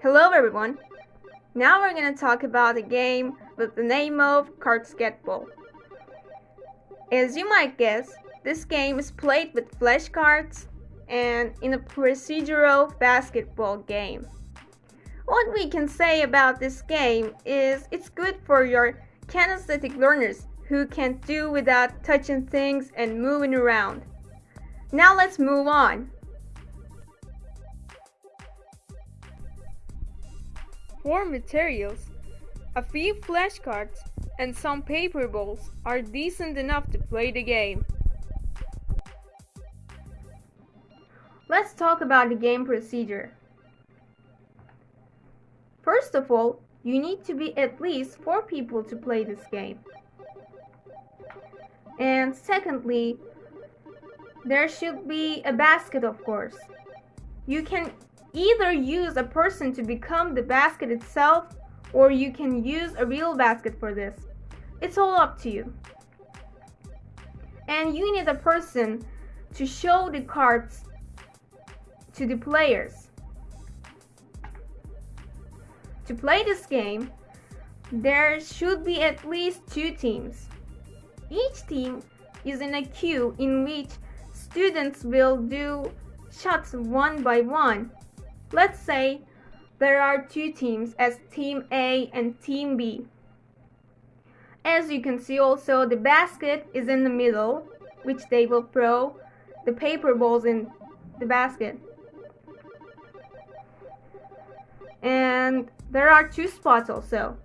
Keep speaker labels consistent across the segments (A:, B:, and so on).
A: Hello everyone! Now we're going to talk about a game with the name of Cardsketball. As you might guess, this game is played with flashcards and in a procedural basketball game. What we can say about this game is it's good for your kinesthetic learners who can do without touching things and moving around. Now let's move on. For materials, a few flashcards and some paper balls are decent enough to play the game. Let's talk about the game procedure. First of all, you need to be at least 4 people to play this game. And secondly, there should be a basket of course. You can either use a person to become the basket itself or you can use a real basket for this. It's all up to you. And you need a person to show the cards to the players. To play this game, there should be at least two teams. Each team is in a queue in which students will do shots one by one. Let's say there are two teams as Team A and Team B. As you can see also the basket is in the middle which they will throw the paper balls in the basket. And there are two spots also.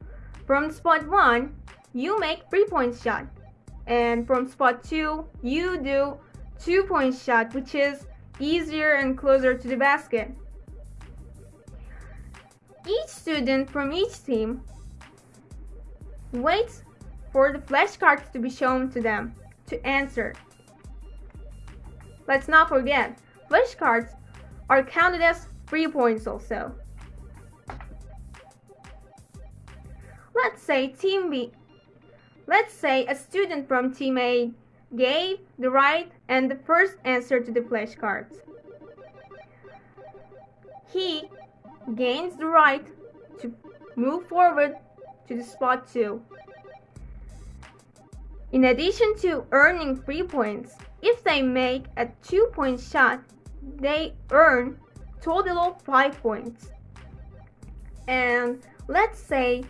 A: From spot 1, you make 3 point shot. And from spot 2, you do 2 point shot which is easier and closer to the basket. Student from each team waits for the flashcards to be shown to them to answer. Let's not forget, flashcards are counted as 3 points also. Let's say team B Let's say a student from team A gave the right and the first answer to the flashcards. He gains the right to move forward to the spot 2. In addition to earning 3 points, if they make a 2 point shot, they earn total of 5 points. And let's say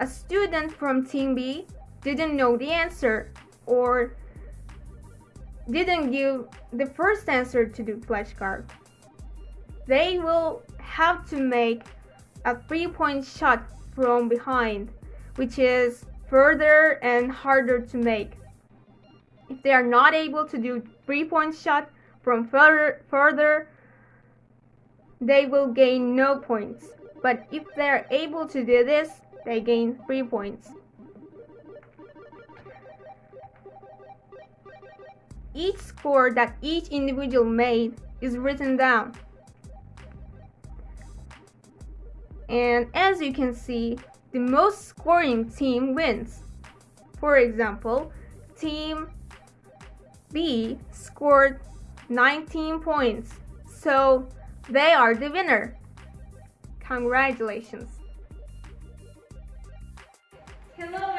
A: a student from team B didn't know the answer or didn't give the first answer to the flashcard. They will have to make a three-point shot from behind, which is further and harder to make. If they are not able to do three-point shot from further, further, they will gain no points. But if they are able to do this, they gain 3 points. Each score that each individual made is written down. And as you can see, the most scoring team wins. For example, team B scored 19 points, so they are the winner. Congratulations. Hello